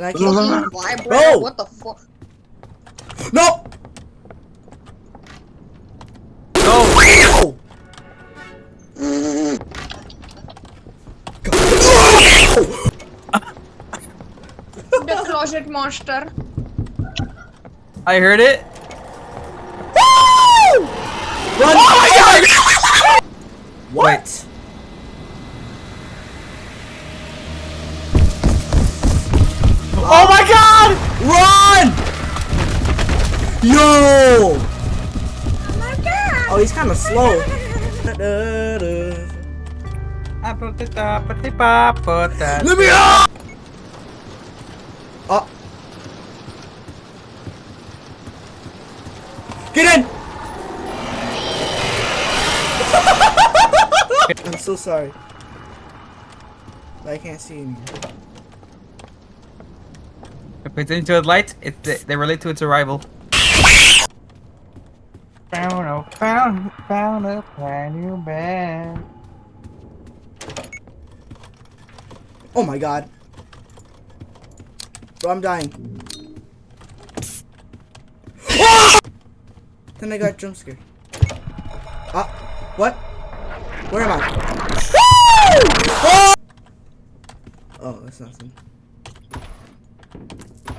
And I can't. Vibrator? Bro! What the fuck? No! Go! The closet monster. I heard it. Run! Oh my god! What? Oh my god! Run! Yo! Oh my god! Oh, he's kind of slow. Let me out! Oh. Get in! I'm so sorry. I can't see anymore. If it's into a light, it they, they relate to its arrival. Found a found found a brand new bed. Oh my god. Bro, I'm dying. then I got jump scared. Ah, what? Where am I? Oh! oh, that's nothing. Thank you.